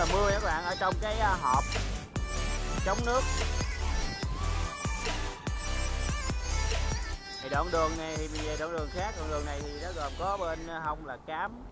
là mưa các bạn, ở trong cái ờ, hộp chống nước. Thì đoạn đường này thì về đoạn đường khác, đoạn đường này thì nó gồm có bên ờ, hông là cám.